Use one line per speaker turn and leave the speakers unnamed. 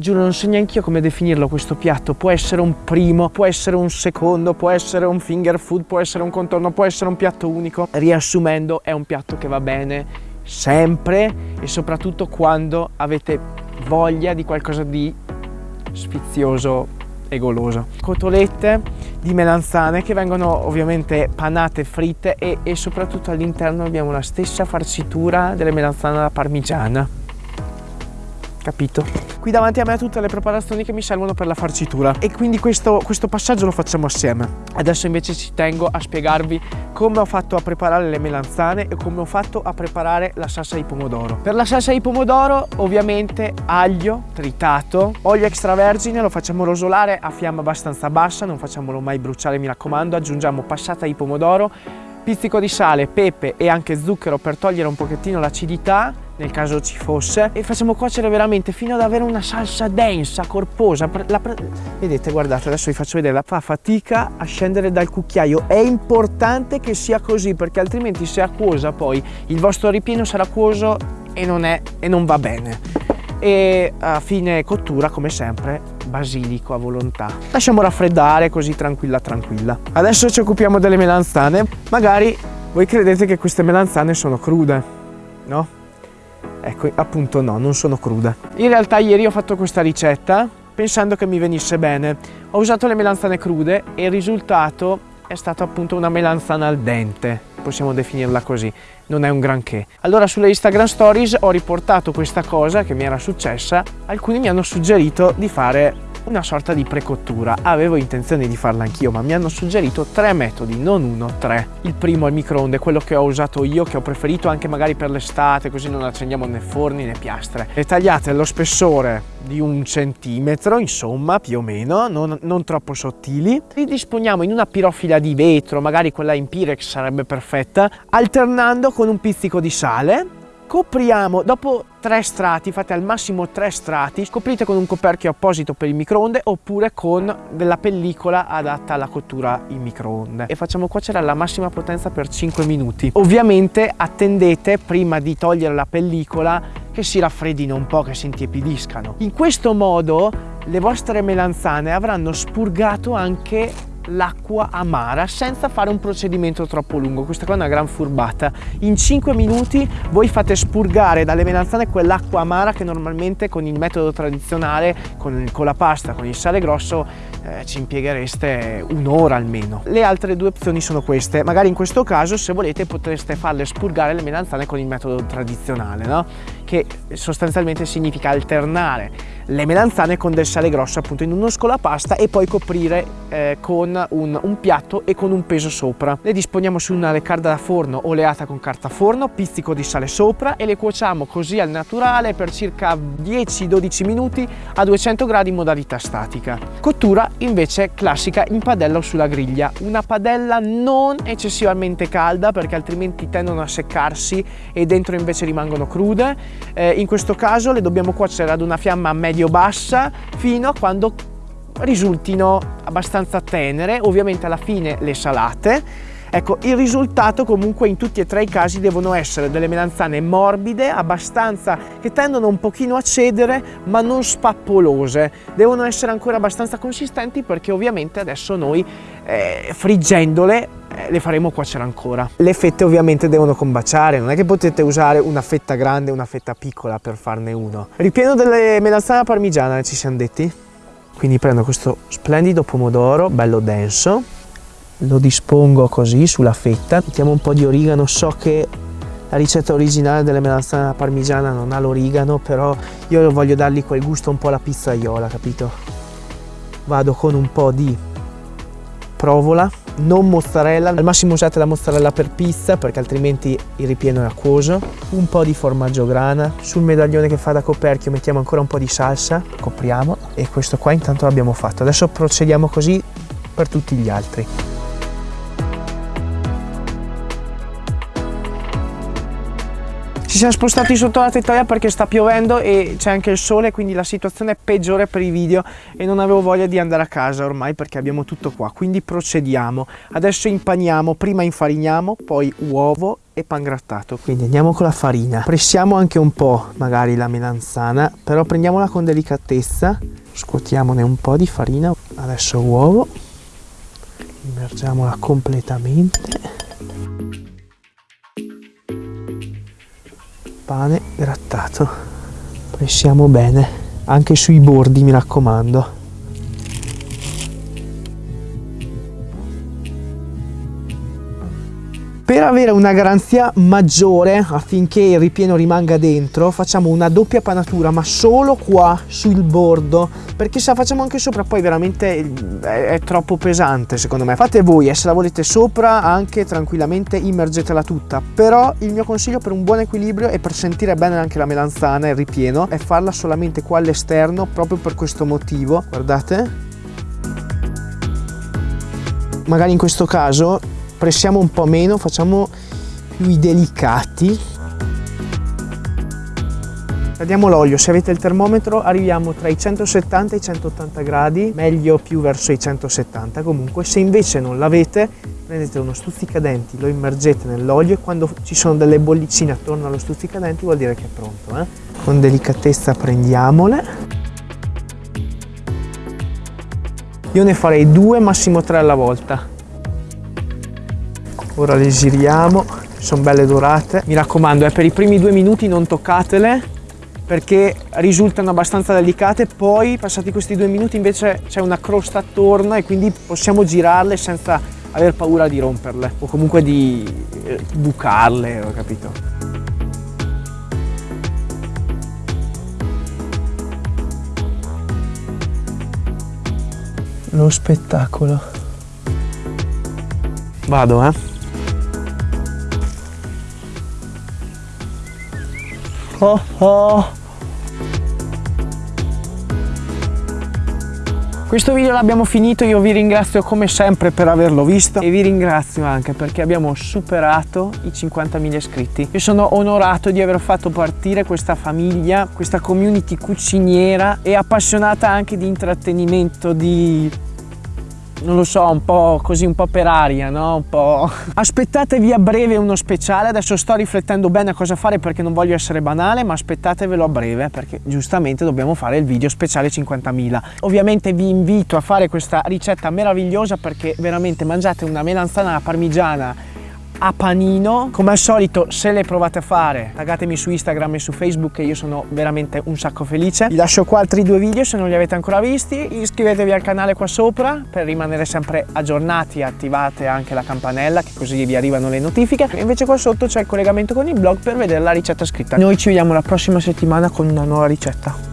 giuro non so neanche io come definirlo questo piatto, può essere un primo, può essere un secondo, può essere un finger food, può essere un contorno, può essere un piatto unico. Riassumendo è un piatto che va bene sempre e soprattutto quando avete voglia di qualcosa di sfizioso e goloso. Cotolette di melanzane che vengono ovviamente panate, fritte e, e soprattutto all'interno abbiamo la stessa farcitura delle melanzane alla parmigiana capito? Qui davanti a me tutte le preparazioni che mi servono per la farcitura e quindi questo, questo passaggio lo facciamo assieme. Adesso invece ci tengo a spiegarvi come ho fatto a preparare le melanzane e come ho fatto a preparare la salsa di pomodoro. Per la salsa di pomodoro ovviamente aglio tritato, olio extravergine, lo facciamo rosolare a fiamma abbastanza bassa, non facciamolo mai bruciare mi raccomando, aggiungiamo passata di pomodoro, pizzico di sale, pepe e anche zucchero per togliere un pochettino l'acidità nel caso ci fosse e facciamo cuocere veramente fino ad avere una salsa densa, corposa. Vedete guardate adesso vi faccio vedere fa fatica a scendere dal cucchiaio. È importante che sia così perché altrimenti se acquosa poi il vostro ripieno sarà acquoso e non, è, e non va bene. E a fine cottura come sempre basilico a volontà. Lasciamo raffreddare così tranquilla tranquilla. Adesso ci occupiamo delle melanzane. Magari voi credete che queste melanzane sono crude no? Ecco, appunto no, non sono crude. In realtà ieri ho fatto questa ricetta pensando che mi venisse bene. Ho usato le melanzane crude e il risultato è stato appunto una melanzana al dente, possiamo definirla così, non è un granché. Allora sulle Instagram Stories ho riportato questa cosa che mi era successa, alcuni mi hanno suggerito di fare una sorta di precottura. Avevo intenzione di farla anch'io, ma mi hanno suggerito tre metodi, non uno, tre. Il primo è il microonde, quello che ho usato io, che ho preferito anche magari per l'estate, così non accendiamo né forni né piastre. Le tagliate allo spessore di un centimetro, insomma, più o meno, non, non troppo sottili. Li disponiamo in una pirofila di vetro, magari quella in Pirex sarebbe perfetta, alternando con un pizzico di sale copriamo dopo tre strati fate al massimo tre strati coprite con un coperchio apposito per il microonde oppure con della pellicola adatta alla cottura in microonde. E facciamo cuocere alla massima potenza per 5 minuti. Ovviamente attendete prima di togliere la pellicola che si raffreddino un po' che si intiepidiscano. In questo modo le vostre melanzane avranno spurgato anche l'acqua amara senza fare un procedimento troppo lungo. Questa qua è una gran furbata. In 5 minuti voi fate spurgare dalle melanzane quell'acqua amara che normalmente con il metodo tradizionale con, con la pasta con il sale grosso eh, ci impieghereste un'ora almeno. Le altre due opzioni sono queste. Magari in questo caso se volete potreste farle spurgare le melanzane con il metodo tradizionale no? che sostanzialmente significa alternare le melanzane con del sale grosso appunto in uno scolapasta e poi coprire eh, con un, un, piatto e con un peso sopra. Le disponiamo su una leccarda da forno oleata con carta forno, pizzico di sale sopra e le cuociamo così al naturale per circa 10-12 minuti a 200 gradi in modalità statica. Cottura invece classica in padella o sulla griglia, una padella non eccessivamente calda perché altrimenti tendono a seccarsi e dentro invece rimangono crude eh, in questo caso le dobbiamo cuocere ad una fiamma medio-bassa fino a quando risultino abbastanza tenere, ovviamente alla fine le salate. Ecco, il risultato comunque in tutti e tre i casi devono essere delle melanzane morbide, abbastanza che tendono un pochino a cedere, ma non spappolose. Devono essere ancora abbastanza consistenti perché ovviamente adesso noi eh, friggendole le faremo cuocere ancora. Le fette ovviamente devono combaciare, non è che potete usare una fetta grande e una fetta piccola per farne uno. Ripieno delle melanzane parmigiana, ci siamo detti? Quindi prendo questo splendido pomodoro, bello denso, lo dispongo così sulla fetta, mettiamo un po' di origano, so che la ricetta originale delle melanzane parmigiana non ha l'origano, però io voglio dargli quel gusto un po' alla pizzaiola, capito? Vado con un po' di provola, non mozzarella, al massimo usate la mozzarella per pizza perché altrimenti il ripieno è acquoso, un po' di formaggio grana, sul medaglione che fa da coperchio mettiamo ancora un po' di salsa, copriamo e questo qua intanto l'abbiamo fatto. Adesso procediamo così per tutti gli altri. Siamo spostati sotto la tettoia perché sta piovendo e c'è anche il sole, quindi la situazione è peggiore per i video e non avevo voglia di andare a casa ormai perché abbiamo tutto qua. Quindi procediamo. Adesso impaniamo, prima infariniamo, poi uovo e pan grattato. Quindi andiamo con la farina. Pressiamo anche un po' magari la melanzana, però prendiamola con delicatezza. Scuotiamone un po' di farina. Adesso uovo. Immergiamola completamente. Pane grattato. Pressiamo bene, anche sui bordi mi raccomando. Per avere una garanzia maggiore affinché il ripieno rimanga dentro facciamo una doppia panatura ma solo qua sul bordo perché se la facciamo anche sopra poi veramente è, è troppo pesante secondo me. Fate voi e se la volete sopra anche tranquillamente immergetela tutta però il mio consiglio per un buon equilibrio e per sentire bene anche la melanzana e il ripieno è farla solamente qua all'esterno proprio per questo motivo. Guardate magari in questo caso pressiamo un po' meno, facciamo più i delicati. Radiamo l'olio, se avete il termometro arriviamo tra i 170 e i 180 gradi, meglio più verso i 170 comunque. Se invece non l'avete prendete uno stuzzicadenti, lo immergete nell'olio e quando ci sono delle bollicine attorno allo stuzzicadenti vuol dire che è pronto. Eh? Con delicatezza prendiamole. Io ne farei due, massimo tre alla volta ora le giriamo sono belle dorate. Mi raccomando eh, per i primi due minuti non toccatele perché risultano abbastanza delicate. Poi passati questi due minuti invece c'è una crosta attorno e quindi possiamo girarle senza aver paura di romperle o comunque di eh, bucarle ho capito? Lo spettacolo. Vado eh oh oh. Questo video l'abbiamo finito, io vi ringrazio come sempre per averlo visto e vi ringrazio anche perché abbiamo superato i 50.000 iscritti. Io sono onorato di aver fatto partire questa famiglia, questa community cuciniera e appassionata anche di intrattenimento, di non lo so, un po' così, un po' per aria, no? Un po'... Aspettatevi a breve uno speciale, adesso sto riflettendo bene a cosa fare perché non voglio essere banale, ma aspettatevelo a breve perché giustamente dobbiamo fare il video speciale 50.000. Ovviamente vi invito a fare questa ricetta meravigliosa perché veramente mangiate una melanzana alla parmigiana a panino. Come al solito, se le provate a fare, taggatemi su Instagram e su Facebook e io sono veramente un sacco felice. Vi lascio qua altri due video se non li avete ancora visti. Iscrivetevi al canale qua sopra per rimanere sempre aggiornati attivate anche la campanella che così vi arrivano le notifiche. E invece qua sotto c'è il collegamento con il blog per vedere la ricetta scritta. Noi ci vediamo la prossima settimana con una nuova ricetta.